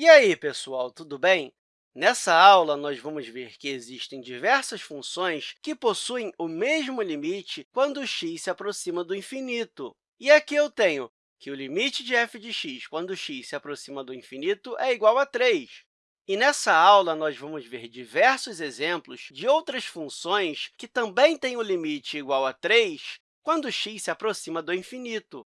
E aí, pessoal, tudo bem? Nessa aula, nós vamos ver que existem diversas funções que possuem o mesmo limite quando x se aproxima do infinito. E aqui eu tenho que o limite de f de x quando x se aproxima do infinito é igual a 3. E nessa aula, nós vamos ver diversos exemplos de outras funções que também têm o limite igual a 3 quando x se aproxima do infinito.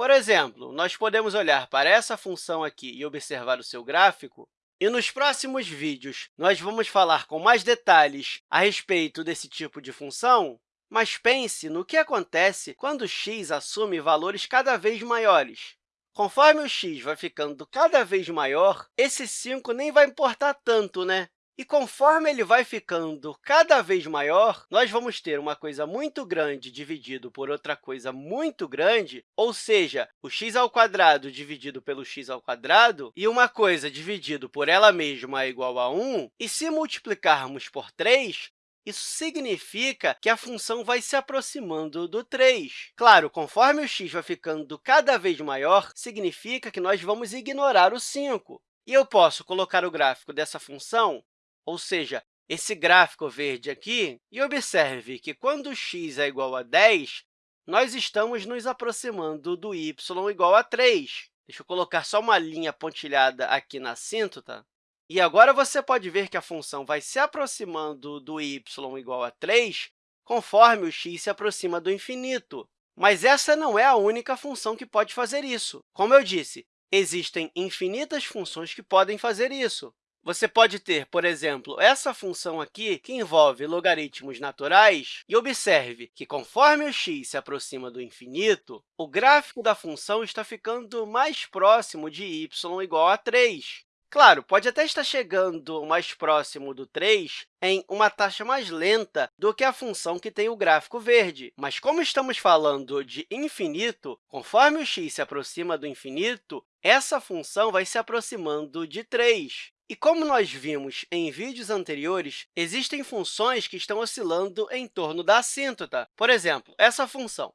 Por exemplo, nós podemos olhar para essa função aqui e observar o seu gráfico, e nos próximos vídeos nós vamos falar com mais detalhes a respeito desse tipo de função, mas pense no que acontece quando x assume valores cada vez maiores. Conforme o x vai ficando cada vez maior, esse 5 nem vai importar tanto, né? E conforme ele vai ficando cada vez maior, nós vamos ter uma coisa muito grande dividido por outra coisa muito grande, ou seja, o x ao quadrado dividido pelo x ao quadrado, e uma coisa dividido por ela mesma é igual a 1, e se multiplicarmos por 3, isso significa que a função vai se aproximando do 3. Claro, conforme o x vai ficando cada vez maior, significa que nós vamos ignorar o 5. E eu posso colocar o gráfico dessa função ou seja, esse gráfico verde aqui, e observe que quando x é igual a 10, nós estamos nos aproximando do y igual a 3. Deixa eu colocar só uma linha pontilhada aqui na assíntota. E agora você pode ver que a função vai se aproximando do y igual a 3 conforme o x se aproxima do infinito. Mas essa não é a única função que pode fazer isso. Como eu disse, existem infinitas funções que podem fazer isso. Você pode ter, por exemplo, essa função aqui, que envolve logaritmos naturais, e observe que, conforme o x se aproxima do infinito, o gráfico da função está ficando mais próximo de y igual a 3. Claro, pode até estar chegando mais próximo do 3 em uma taxa mais lenta do que a função que tem o gráfico verde. Mas, como estamos falando de infinito, conforme o x se aproxima do infinito, essa função vai se aproximando de 3. E como nós vimos em vídeos anteriores, existem funções que estão oscilando em torno da assíntota. Por exemplo, essa função.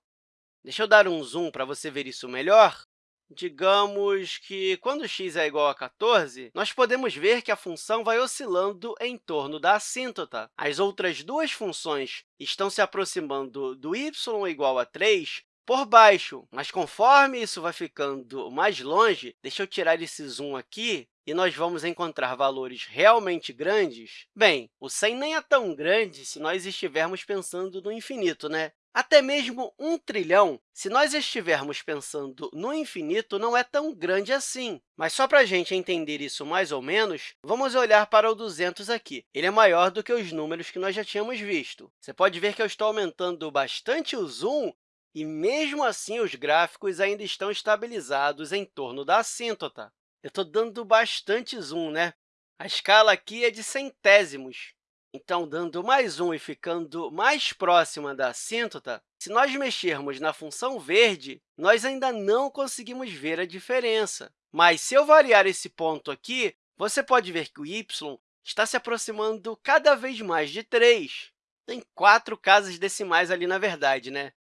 Deixa eu dar um zoom para você ver isso melhor. Digamos que, quando x é igual a 14, nós podemos ver que a função vai oscilando em torno da assíntota. As outras duas funções estão se aproximando do y igual a 3 por baixo, mas conforme isso vai ficando mais longe, deixa eu tirar esse zoom aqui, e nós vamos encontrar valores realmente grandes, bem, o 100 nem é tão grande se nós estivermos pensando no infinito, né? Até mesmo um trilhão, se nós estivermos pensando no infinito, não é tão grande assim. Mas só para a gente entender isso mais ou menos, vamos olhar para o 200 aqui. Ele é maior do que os números que nós já tínhamos visto. Você pode ver que eu estou aumentando bastante o zoom e, mesmo assim, os gráficos ainda estão estabilizados em torno da assíntota. Eu estou dando bastante zoom, né? A escala aqui é de centésimos. Então, dando mais um e ficando mais próxima da assíntota, se nós mexermos na função verde, nós ainda não conseguimos ver a diferença. Mas, se eu variar esse ponto aqui, você pode ver que o y está se aproximando cada vez mais de 3. Tem quatro casas decimais ali, na verdade, né?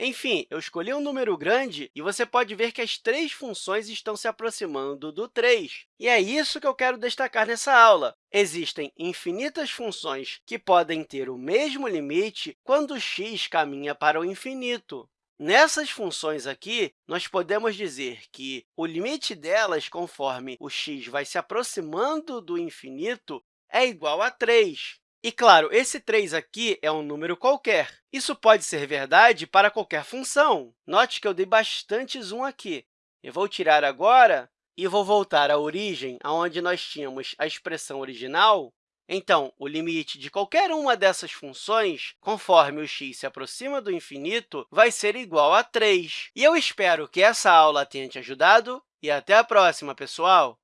Enfim, eu escolhi um número grande e você pode ver que as três funções estão se aproximando do 3. E é isso que eu quero destacar nessa aula. Existem infinitas funções que podem ter o mesmo limite quando x caminha para o infinito. Nessas funções aqui, nós podemos dizer que o limite delas, conforme o x vai se aproximando do infinito, é igual a 3. E, claro, esse 3 aqui é um número qualquer. Isso pode ser verdade para qualquer função. Note que eu dei bastante zoom aqui. Eu vou tirar agora e vou voltar à origem, onde nós tínhamos a expressão original. Então, o limite de qualquer uma dessas funções, conforme o x se aproxima do infinito, vai ser igual a 3. E eu espero que essa aula tenha te ajudado e até a próxima, pessoal!